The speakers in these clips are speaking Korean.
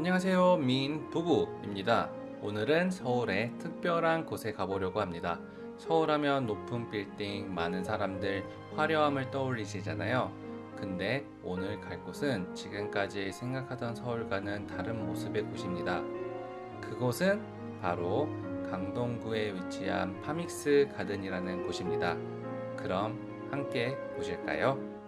안녕하세요. 민 부부입니다. 오늘은 서울의 특별한 곳에 가보려고 합니다. 서울 하면 높은 빌딩 많은 사람들 화려함을 떠올리시잖아요. 근데 오늘 갈 곳은 지금까지 생각하던 서울과는 다른 모습의 곳입니다. 그곳은 바로 강동구에 위치한 파믹스 가든이라는 곳입니다. 그럼 함께 보실까요?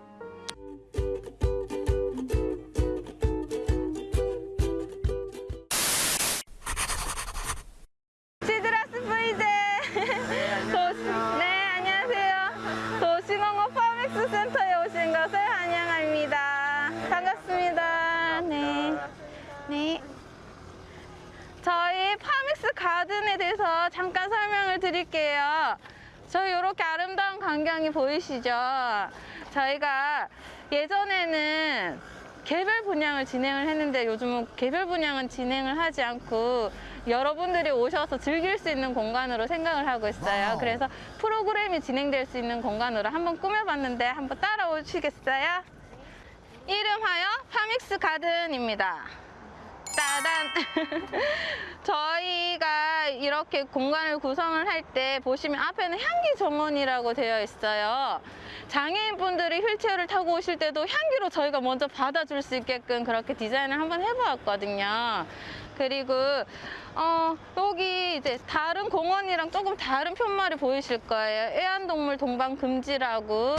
가든에 대해서 잠깐 설명을 드릴게요 저희 이렇게 아름다운 광경이 보이시죠 저희가 예전에는 개별 분양을 진행을 했는데 요즘은 개별 분양은 진행을 하지 않고 여러분들이 오셔서 즐길 수 있는 공간으로 생각을 하고 있어요. 그래서 프로그램이 진행될 수 있는 공간으로 한번 꾸며봤는데 한번 따라오시겠어요? 이름하여 파믹스 가든입니다. 따단! 저희가 이렇게 공간을 구성을 할 때 보시면 앞에는 향기 정원이라고 되어 있어요. 장애인분들이 휠체어를 타고 오실 때도 향기로 저희가 먼저 받아줄 수 있게끔 그렇게 디자인을 한번 해보았거든요. 그리고 어, 여기 이제 다른 공원이랑 조금 다른 편말이 보이실 거예요. 애완동물 동반 금지라고.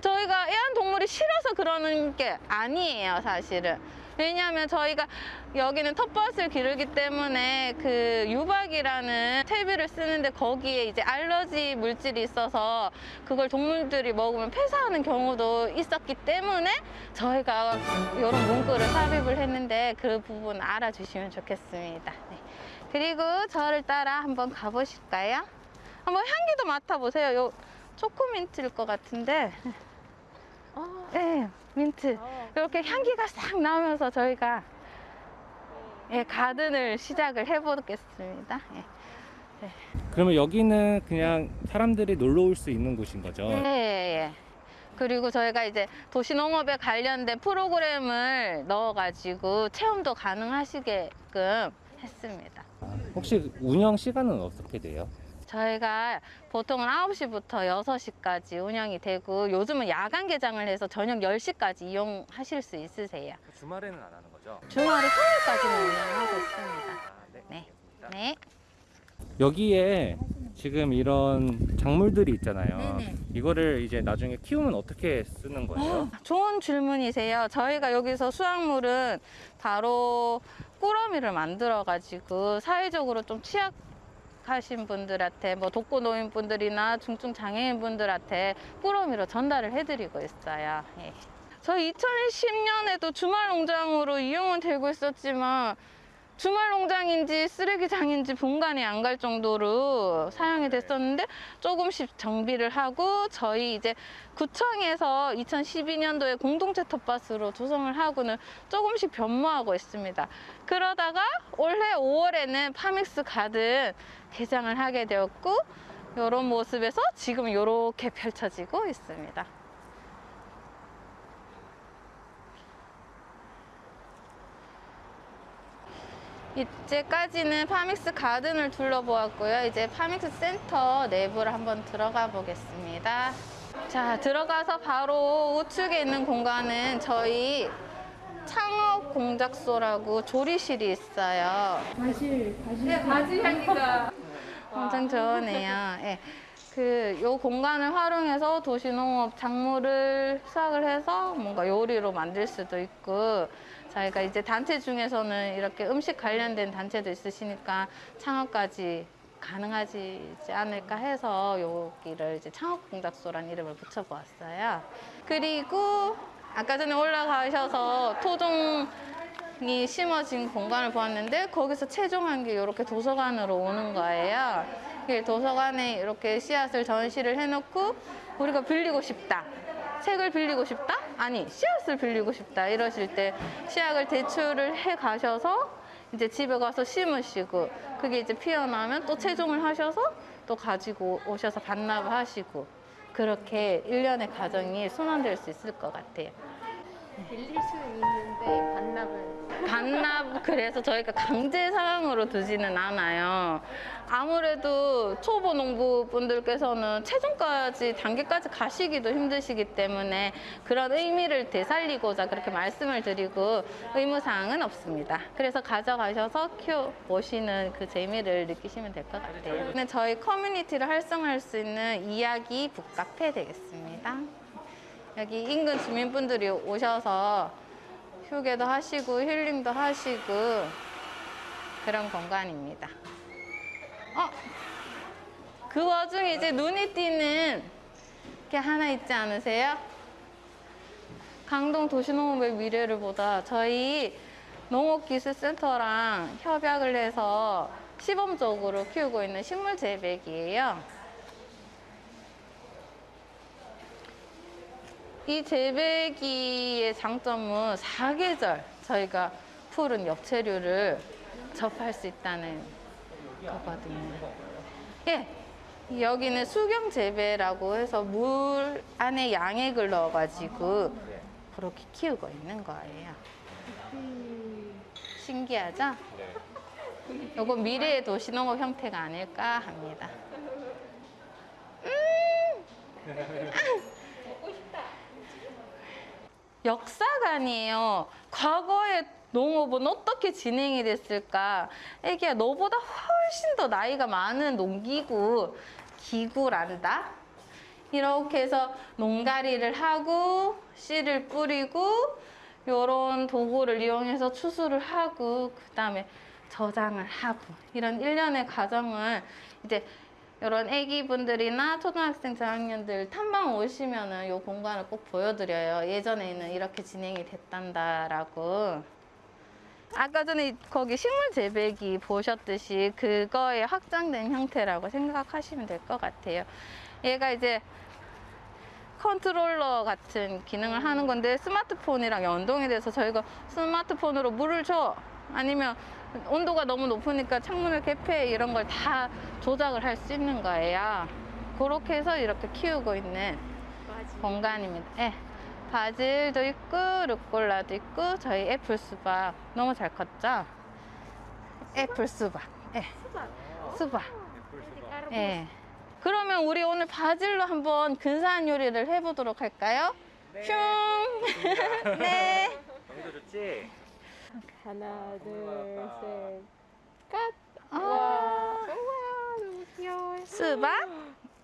저희가 애완동물이 싫어서 그러는 게 아니에요, 사실은. 왜냐하면 저희가 여기는 텃밭을 기르기 때문에 그 유박이라는 퇴비를 쓰는데 거기에 이제 알러지 물질이 있어서 그걸 동물들이 먹으면 폐사하는 경우도 있었기 때문에 저희가 이런 문구를 삽입을 했는데 그 부분 알아주시면 좋겠습니다. 네. 그리고 저를 따라 한번 가보실까요? 한번 향기도 맡아보세요. 요 초코민트일 것 같은데. 네, 민트. 이렇게 향기가 싹 나오면서 저희가 예, 가든을 시작을 해보겠습니다. 예. 그러면 여기는 그냥 사람들이 놀러 올 수 있는 곳인 거죠? 예, 예, 예. 그리고 저희가 이제 도시농업에 관련된 프로그램을 넣어가지고 체험도 가능하시게끔 했습니다. 혹시 운영 시간은 어떻게 돼요? 저희가 보통은 9시부터 6시까지 운영이 되고 요즘은 야간 개장을 해서 저녁 10시까지 이용하실 수 있으세요. 주말에는 안 하는 거죠? 주말에 토요일까지는 운영하고 있습니다. 네. 네. 네. 여기에 지금 이런 작물들이 있잖아요. 네네. 이거를 이제 나중에 키우면 어떻게 쓰는 거예요? 좋은 질문이세요. 저희가 여기서 수확물은 바로 꾸러미를 만들어 가지고 사회적으로 좀 취약 하신 분들한테 뭐 독거 노인 분들이나 중증 장애인 분들한테 꾸러미로 전달을 해드리고 있어요. 예. 저희 2010년에도 주말 농장으로 이용은 되고 있었지만 주말 농장인지 쓰레기장인지 분간이 안 갈 정도로 사용이 됐었는데 조금씩 정비를 하고 저희 이제 구청에서 2012년도에 공동체 텃밭으로 조성을 하고는 조금씩 변모하고 있습니다. 그러다가 올해 5월에는 파믹스 가든 개장을 하게 되었고 이런 모습에서 지금 이렇게 펼쳐지고 있습니다. 이제까지는 파믹스 가든을 둘러보았고요. 이제 파믹스 센터 내부를 한번 들어가 보겠습니다. 자, 들어가서 바로 우측에 있는 공간은 저희 창업 공작소라고 조리실이 있어요. 엄청 좋으네요. 예. 그, 요 공간을 활용해서 도시농업 작물을 수확을 해서 뭔가 요리로 만들 수도 있고, 저희가 이제 단체 중에서는 이렇게 음식 관련된 단체도 있으시니까 창업까지 가능하지 않을까 해서 여기를 이제 창업공작소라는 이름을 붙여보았어요. 그리고 아까 전에 올라가셔서 토종이 심어진 공간을 보았는데 거기서 최종한 게 이렇게 도서관으로 오는 거예요. 이 도서관에 이렇게 씨앗을 전시를 해놓고 우리가 빌리고 싶다. 책을 빌리고 싶다? 아니, 씨앗을 빌리고 싶다. 이러실 때 씨앗을 대출을 해 가셔서 이제 집에 가서 심으시고 그게 이제 피어나면 또 채종을 하셔서 또 가지고 오셔서 반납을 하시고 그렇게 일련의 과정이 순환될 수 있을 것 같아요. 빌릴 수는 있는데 반납은 반납 그래서 저희가 강제 사항으로 두지는 않아요. 아무래도 초보 농부분들께서는 최종까지 단계까지 가시기도 힘드시기 때문에 그런 의미를 되살리고자 그렇게 말씀을 드리고 의무 사항은 없습니다. 그래서 가져가셔서 키워 보시는 그 재미를 느끼시면 될 것 같아요. 근데 저희 커뮤니티를 활성화할 수 있는 이야기 북카페 되겠습니다. 여기 인근 주민분들이 오셔서 휴게도 하시고 힐링도 하시고 그런 공간입니다. 어? 그 와중에 이제 눈에 띄는 게 하나 있지 않으세요? 강동 도시농업의 미래를 보다 저희 농업기술센터랑 협약을 해서 시범적으로 키우고 있는 식물 재배기예요. 이 재배기의 장점은 사계절 저희가 푸른 엽채류를 접할 수 있다는 거거든요. 예, 여기는 수경 재배라고 해서 물 안에 양액을 넣어가지고 그렇게 키우고 있는 거예요. 신기하죠? 요거 미래의 도시농업 형태가 아닐까 합니다. 역사관이에요. 과거의 농업은 어떻게 진행이 됐을까? 애기야, 너보다 훨씬 더 나이가 많은 농기구, 기구란다? 이렇게 해서 농가리를 하고, 씨를 뿌리고, 요런 도구를 이용해서 추수를 하고, 그 다음에 저장을 하고, 이런 일련의 과정을 이제 이런 애기분들이나 초등학생 저학년들 탐방 오시면은 요 공간을 꼭 보여드려요. 예전에는 이렇게 진행이 됐단다라고. 아까 전에 거기 식물 재배기 보셨듯이 그거의 확장된 형태라고 생각하시면 될 것 같아요. 얘가 이제 컨트롤러 같은 기능을 하는 건데 스마트폰이랑 연동이 돼서 저희가 스마트폰으로 물을 줘 아니면 온도가 너무 높으니까 창문을 개폐 이런 걸 다 조작을 할 수 있는 거예요. 그렇게 해서 이렇게 키우고 있는 맞이. 공간입니다. 예. 바질도 있고 루꼴라도 있고 저희 애플 수박 너무 잘 컸죠? 애플 수박. 예. 수박. 예. 그러면 우리 오늘 바질로 한번 근사한 요리를 해보도록 할까요? 슝. 네. 너무 좋지? 하나, 둘, 셋, 컷. 아, 우와, 너무 귀여워. 수박,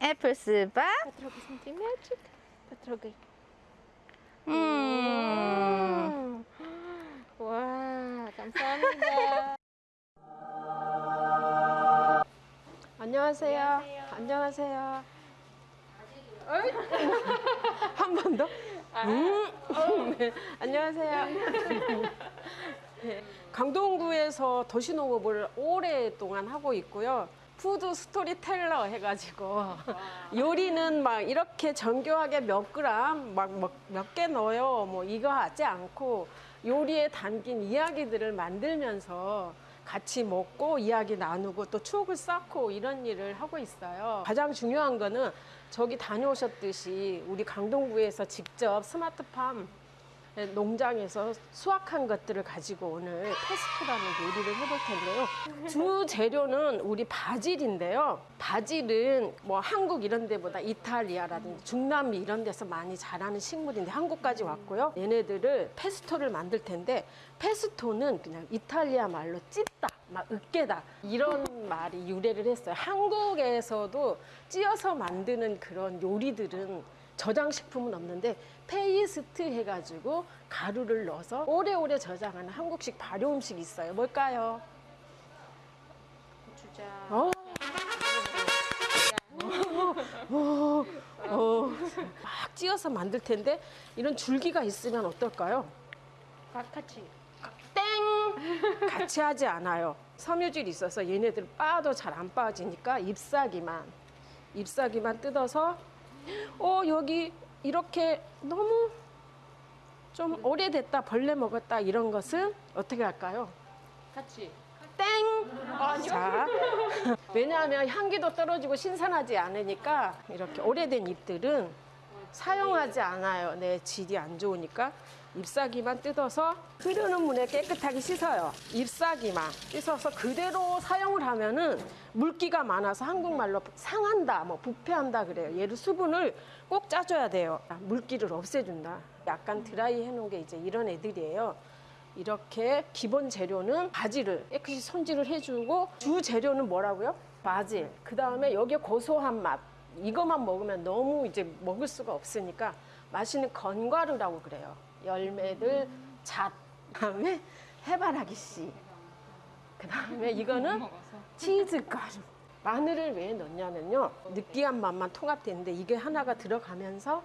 애플 수박. Потрогай сантиметрик. Потрогай. 음. 와, 감사합니다. 안녕하세요. 안녕하세요. 한 번 더? 음. 네. 안녕하세요. 네. 강동구에서 도시농업을 오랫동안 하고 있고요. food storyteller 해가지고 요리는 막 이렇게 정교하게 몇 그램 막몇 개 넣어요. 뭐 이거 하지 않고 요리에 담긴 이야기들을 만들면서 같이 먹고 이야기 나누고 또 추억을 쌓고 이런 일을 하고 있어요. 가장 중요한 거는 저기 다녀오셨듯이 우리 강동구에서 직접 스마트팜 농장에서 수확한 것들을 가지고 오늘 페스토라는 요리를 해볼 텐데요. 주 재료는 우리 바질인데요. 바질은 뭐 한국 이런 데보다 이탈리아라든지 중남미 이런 데서 많이 자라는 식물인데 한국까지 왔고요. 얘네들을 페스토를 만들 텐데 페스토는 그냥 이탈리아 말로 찢다, 막 으깨다 이런 말이 유래를 했어요. 한국에서도 찧어서 만드는 그런 요리들은 저장식품은 없는데 페이스트 해가지고 가루를 넣어서 오래오래 저장하는 한국식 발효 음식이 있어요. 뭘까요? 고추장. 어? 어, 어, 막 찧어서 만들 텐데 이런 줄기가 있으면 어떨까요? 바카치. 땡! 같이 하지 않아요. 섬유질이 있어서 얘네들 빠도 잘 안 빠지니까 잎사귀만 잎사귀만 뜯어서 어 여기 이렇게 너무 좀 오래됐다 벌레 먹었다 이런 것은 어떻게 할까요? 같이. 땡! 자, 왜냐하면 향기도 떨어지고 신선하지 않으니까 이렇게 오래된 잎들은 사용하지 않아요. 내 질이 안 좋으니까 잎사귀만 뜯어서 흐르는 물에 깨끗하게 씻어요. 잎사귀만 씻어서 그대로 사용을 하면은 물기가 많아서 한국말로 상한다, 뭐 부패한다 그래요. 얘를 수분을 꼭 짜줘야 돼요. 아, 물기를 없애준다. 약간 드라이 해놓은 게 이제 이런 애들이에요. 이렇게 기본 재료는 바질을 깨끗이 손질을 해주고 주 재료는 뭐라고요? 바질. 그 다음에 여기에 고소한 맛. 이것만 먹으면 너무 이제 먹을 수가 없으니까 맛있는 건과류라고 그래요. 열매들, 잣. 그다음에 해바라기 씨. 그다음에 이거는 치즈가루. 마늘을 왜 넣냐면요. 느끼한 맛만 통합되는데 이게 하나가 들어가면서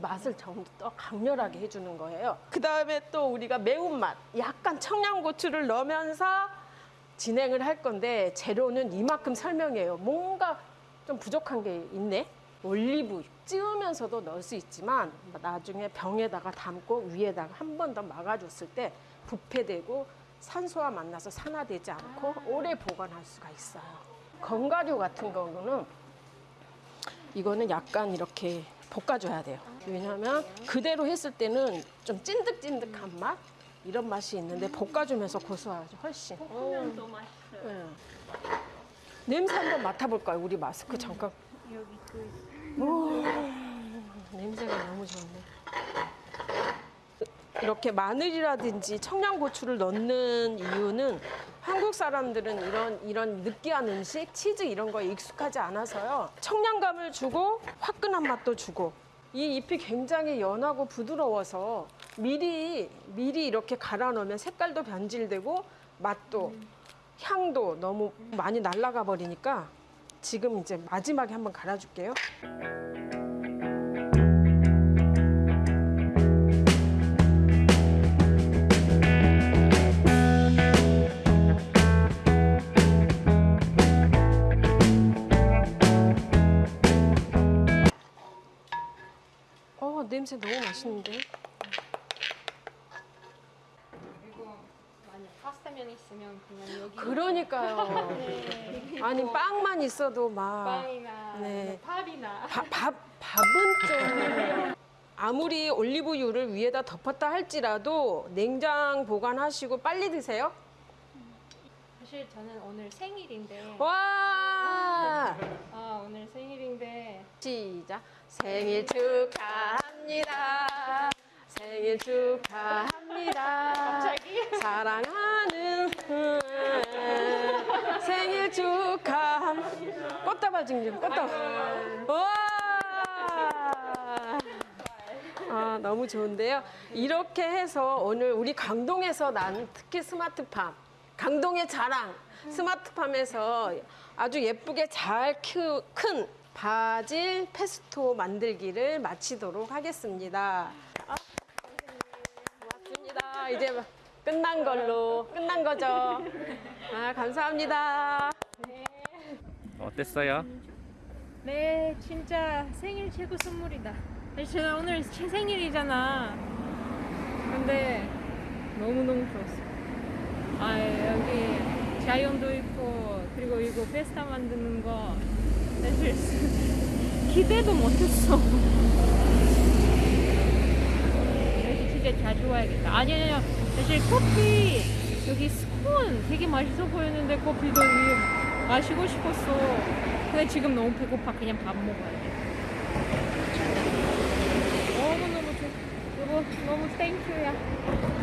맛을 좀 더 강렬하게 해주는 거예요. 그 다음에 또 우리가 매운맛, 약간 청양고추를 넣으면서 진행을 할 건데 재료는 이만큼 설명해요. 뭔가 좀 부족한 게 있네. 올리브 찌우면서도 넣을 수 있지만 나중에 병에다가 담고 위에다가 한 번 더 막아줬을 때 부패되고 산소와 만나서 산화되지 않고 오래 보관할 수가 있어요. 건가류 같은 경우는 이거는 약간 이렇게 볶아줘야 돼요. 왜냐하면 그대로 했을 때는 좀 찐득찐득한 맛 이런 맛이 있는데 볶아주면서 고소하죠 훨씬. 볶으면 더 맛있어요. 냄새 한번 맡아볼까요? 우리 마스크 잠깐. 오, 냄새가 너무 좋네. 이렇게 마늘이라든지 청양고추를 넣는 이유는 한국 사람들은 이런 이런 느끼한 음식, 치즈 이런 거에 익숙하지 않아서요. 청량감을 주고 화끈한 맛도 주고 이 잎이 굉장히 연하고 부드러워서 미리 미리 이렇게 갈아 넣으면 색깔도 변질되고 맛도 향도 너무 많이 날아가 버리니까 지금 이제 마지막에 한번 갈아줄게요. 어 냄새 너무 맛있는데? 그리고 만약 있으면 그냥 여기 그러니까요. 네. 아니 뭐 빵만 있어도 막 빵이나 네. 뭐 밥이나 밥, 밥 밥은 좀 아무리 올리브유를 위에다 덮었다 할지라도 냉장 보관하시고 빨리 드세요. 사실 저는 오늘 생일인데 와 아 오늘 생일인데 시작 생일 축하합니다. 생일 축하합니다. 갑자기 사랑하는 생일 축하함 꽃다발 증정 꽃다발 와 아, 너무 좋은데요. 이렇게 해서 오늘 우리 강동에서 난 특히 스마트팜, 강동의 자랑 스마트팜에서 아주 예쁘게 잘 큰 바질 페스토 만들기를 마치도록 하겠습니다. 아, 고맙습니다. 이제 끝난 걸로 끝난 거죠. 아, 감사합니다. 어땠어요? 네 진짜 생일 최고 선물이다 사실 제가 오늘 제 생일이잖아 근데 너무 너무 좋았어 아 여기 자연도 있고 그리고 이거 페스타 만드는 거 사실 기대도 못했어 진짜 자주 와야겠다. 아니 아니 아니. 사실 커피 여기 스콘 되게 맛있어 보였는데 커피도 마시고 싶었어. 근데 지금 너무 배고파. 그냥 밥 먹어야 돼. 너무너무 좋 여보 너무 땡큐야